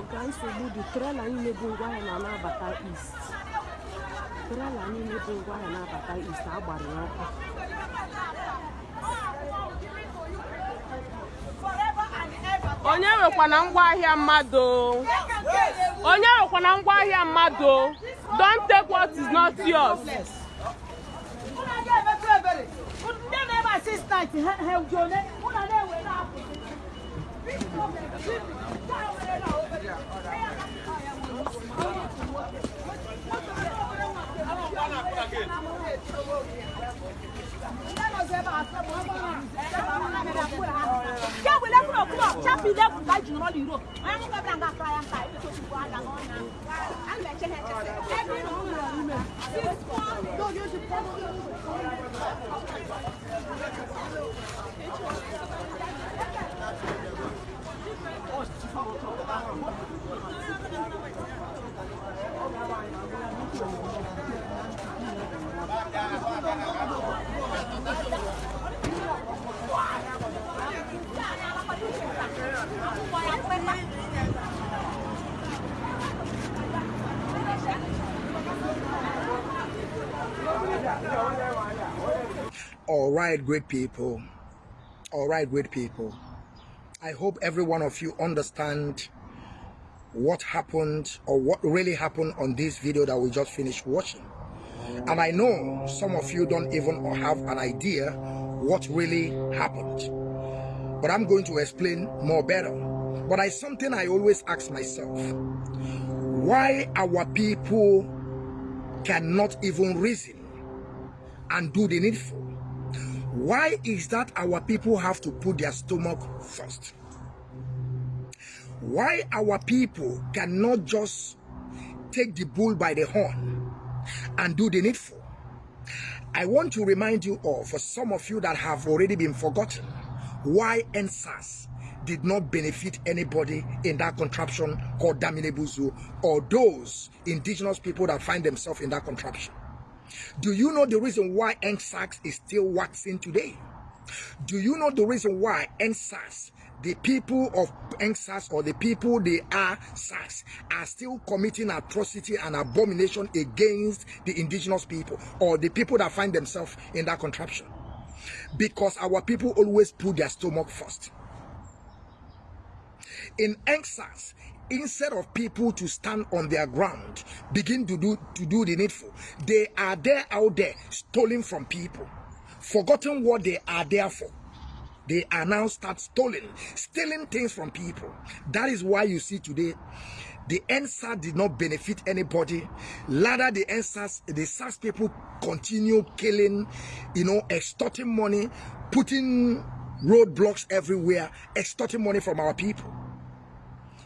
ọga nsogbu dị trela anyị na-ebu ngwaahịa na na-abata east. Trela anyị na-ebu ngwaahịa na-abata east agbara ọkụ onye nwekwana ngwaahịa mmadụ onye nwekwana ngwaahịa mmadụ don't take what is not yours. Ndị na-ebe asistant ha ejone ụlọ na-ewere apụ No, you're the problem. All right, great people. All right, great people. I hope every one of you understand what happened or what really happened on this video that we just finished watching. And I know some of you don't even have an idea what really happened. But I'm going to explain more better. But I something I always ask myself. Why our people cannot even reason and do the needful? Why is that our people have to put their stomach first? Why our people cannot just take the bull by the horn and do the needful? I want to remind you all, for some of you that have already been forgotten, why NSAS did not benefit anybody in that contraption called Daminebuzu or those indigenous people that find themselves in that contraption. Do you know the reason why NSAS is still waxing today? Do you know the reason why NSAS, the people of NSAS or the people they are SARS, are still committing atrocity and abomination against the indigenous people or the people that find themselves in that contraption? Because our people always put their stomach first. In NSAS, instead of people to stand on their ground begin to do to do the needful they are there out there stealing from people. Forgotten what they are there for. They are now start stealing stealing things from people. That is why you see today the NSAS did not benefit anybody. Rather, the NSAS, the SARS people continue killing, you know, extorting money, putting roadblocks everywhere, extorting money from our people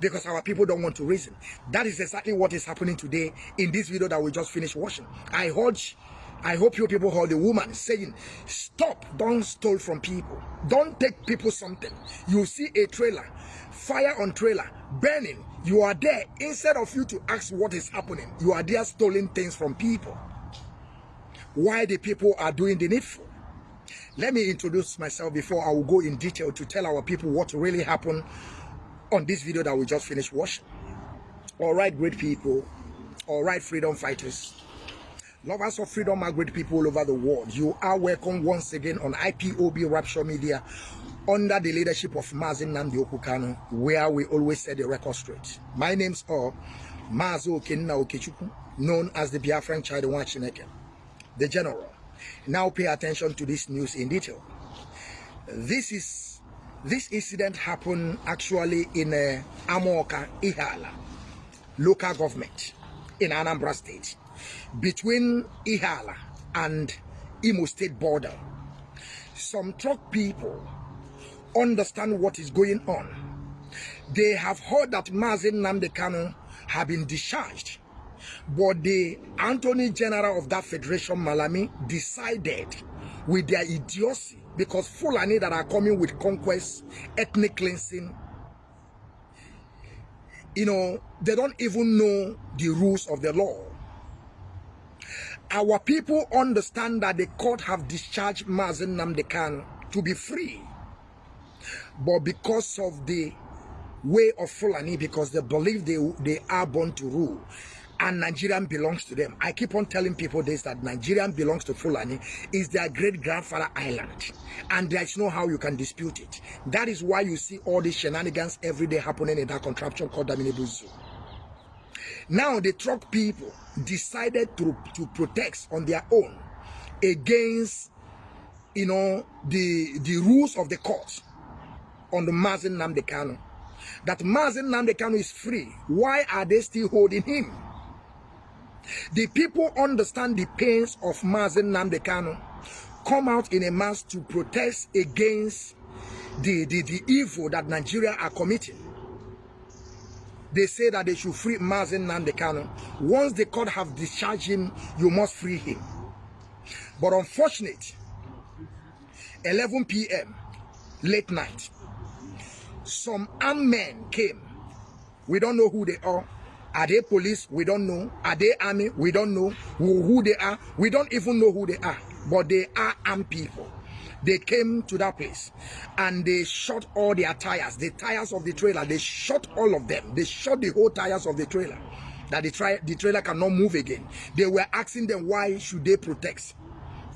because our people don't want to reason. That is exactly what is happening today in this video that we just finished watching. I urge, I hope you people heard the woman saying, stop, don't steal from people. Don't take people something. You see a trailer, fire on trailer, burning. You are there. Instead of you to ask what is happening, you are there stealing things from people. Why the people are doing the needful. Let me introduce myself before I will go in detail to tell our people what really happened on this video that we just finished watching. All right, great people. All right, freedom fighters. Lovers of freedom are great people all over the world. You are welcome once again on IPOB Rapture Media under the leadership of Mazin Nandi Okukano, where we always set the record straight. My name's are Mazo Okenna Okechukwu, known as the Biafran Child Chineke, the General. Now pay attention to this news in detail. This is this incident happened actually in uh, Amorka, Ihiala, local government in Anambra State, between Ihiala and Imo State border. Some truck people understand what is going on. They have heard that Mazi Nnamdi Kanu have been discharged, but the Attorney General of that federation, Malami, decided with their idiocy because Fulani that are coming with conquest, ethnic cleansing, you know, they don't even know the rules of the law. Our people understand that the court have discharged Mazi Nnamdi Kanu to be free. But because of the way of Fulani because they believe they, they are born to rule and Nigerian belongs to them. I keep on telling people this that Nigerian belongs to Fulani is their great grandfather island, and there's no how you can dispute it. That is why you see all these shenanigans every day happening in that contraption called Daminebo Zoo. Now the truck people decided to, to protest on their own against you know the the rules of the court on the Mazi Nnamdi Kanu. That Mazi Nnamdi Kanu is free. Why are they still holding him? The people understand the pains of Mazi Nnamdi Kanu, come out in a mass to protest against the, the, the evil that Nigeria are committing. They say that they should free Mazi Nnamdi Kanu. Once the court have discharged him, you must free him. But unfortunately, 11 p.m., late night, some armed men came. We don't know who they are are they police? We don't know. Are they army? We don't know who, who they are. We don't even know who they are. But they are armed people. They came to that place and they shot all their tires, the tires of the trailer. They shot all of them. They shot the whole tires of the trailer that the, tra the trailer cannot move again. They were asking them why should they protect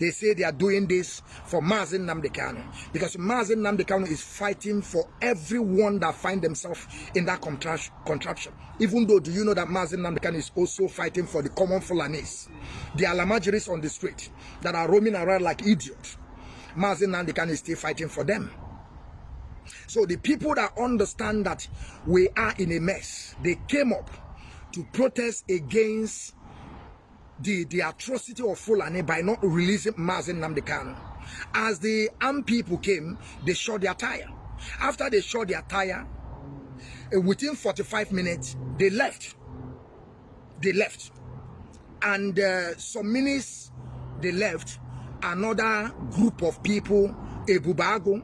they say they are doing this for Mazin Namdekano because Mazin Namdekano is fighting for everyone that find themselves in that contraption. Even though, do you know that Mazin Namdekano is also fighting for the common Fulanis, the Alamajiris on the street that are roaming around like idiots. Mazin Namdekano is still fighting for them. So the people that understand that we are in a mess, they came up to protest against the, the atrocity of Fulani by not releasing Mazin Namdekan. As the armed people came, they shot their tire. After they shot their tire, uh, within 45 minutes, they left. They left. And uh, some minutes they left, another group of people, Ebubago,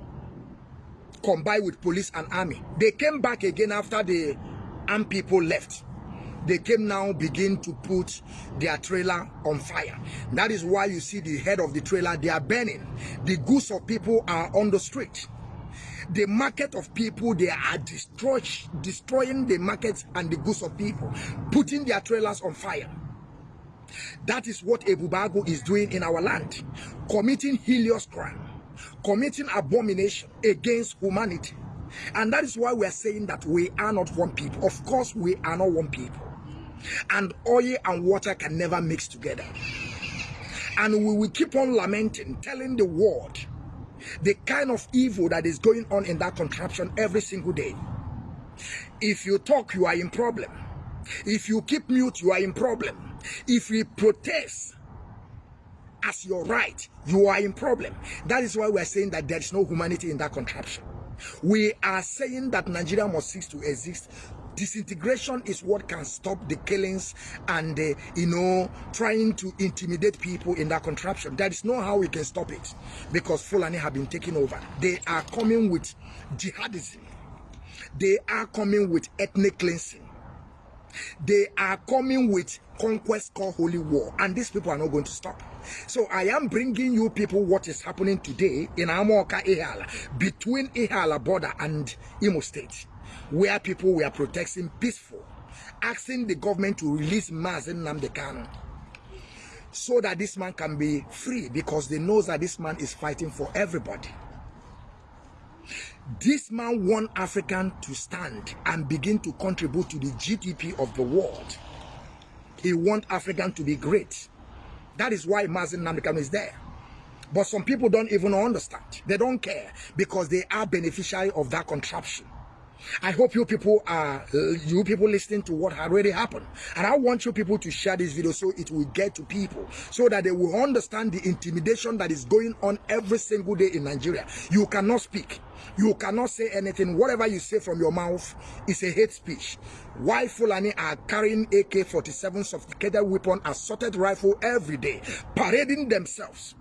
combined with police and army. They came back again after the armed people left they came now begin to put their trailer on fire. That is why you see the head of the trailer, they are burning. The goods of people are on the street. The market of people, they are destroy, destroying the markets and the goods of people, putting their trailers on fire. That is what Ebube Agu is doing in our land, committing helios crime, committing abomination against humanity. And that is why we are saying that we are not one people. Of course, we are not one people and oil and water can never mix together. And we will keep on lamenting, telling the world the kind of evil that is going on in that contraption every single day. If you talk, you are in problem. If you keep mute, you are in problem. If you protest as your right, you are in problem. That is why we are saying that there is no humanity in that contraption. We are saying that Nigeria must cease to exist disintegration is what can stop the killings and uh, you know trying to intimidate people in that contraption. That is not how we can stop it because fulani have been taking over. They are coming with jihadism. They are coming with ethnic cleansing. They are coming with conquest called holy war and these people are not going to stop. So i am bringing you people what is happening today in amoka ihala between ihala border and imo state where people were protesting peaceful, asking the government to release Mazi Nnamdi Kanu so that this man can be free because they know that this man is fighting for everybody. This man want African to stand and begin to contribute to the GDP of the world. He want African to be great. That is why Mazi Nnamdi Kanu is there. But some people don't even understand. They don't care because they are beneficiary of that contraption. I hope you people are you people listening to what already happened. And I want you people to share this video so it will get to people so that they will understand the intimidation that is going on every single day in Nigeria. You cannot speak. You cannot say anything. Whatever you say from your mouth is a hate speech. Why Fulani are carrying AK-47 sophisticated weapon, assorted rifle every day, parading themselves,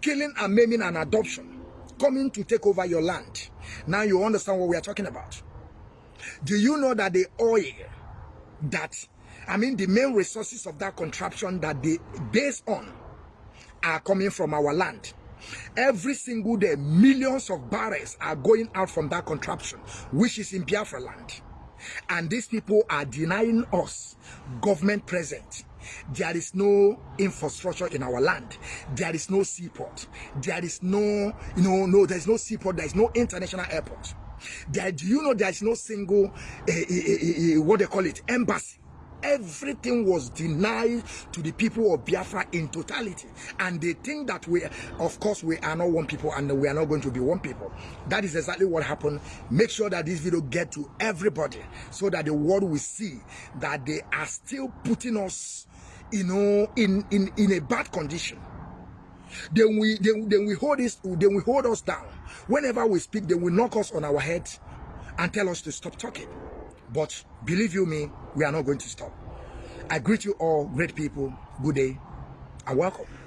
killing and maiming an adoption coming to take over your land. Now you understand what we are talking about. Do you know that the oil that, I mean, the main resources of that contraption that they base on are coming from our land? Every single day, millions of barrels are going out from that contraption, which is in Biafra land. And these people are denying us government present. There is no infrastructure in our land. There is no seaport. There is no, you know, no, there's no seaport. There is no international airport. There, do you know there is no single, uh, uh, uh, what they call it, embassy everything was denied to the people of Biafra in totality. And they think that we, of course, we are not one people and we are not going to be one people. That is exactly what happened. Make sure that this video get to everybody so that the world will see that they are still putting us, you know, in, in, in a bad condition. Then we, then, then we hold this, then we hold us down. Whenever we speak, they will knock us on our head and tell us to stop talking. But believe you me, we are not going to stop. I greet you all, great people. Good day and welcome.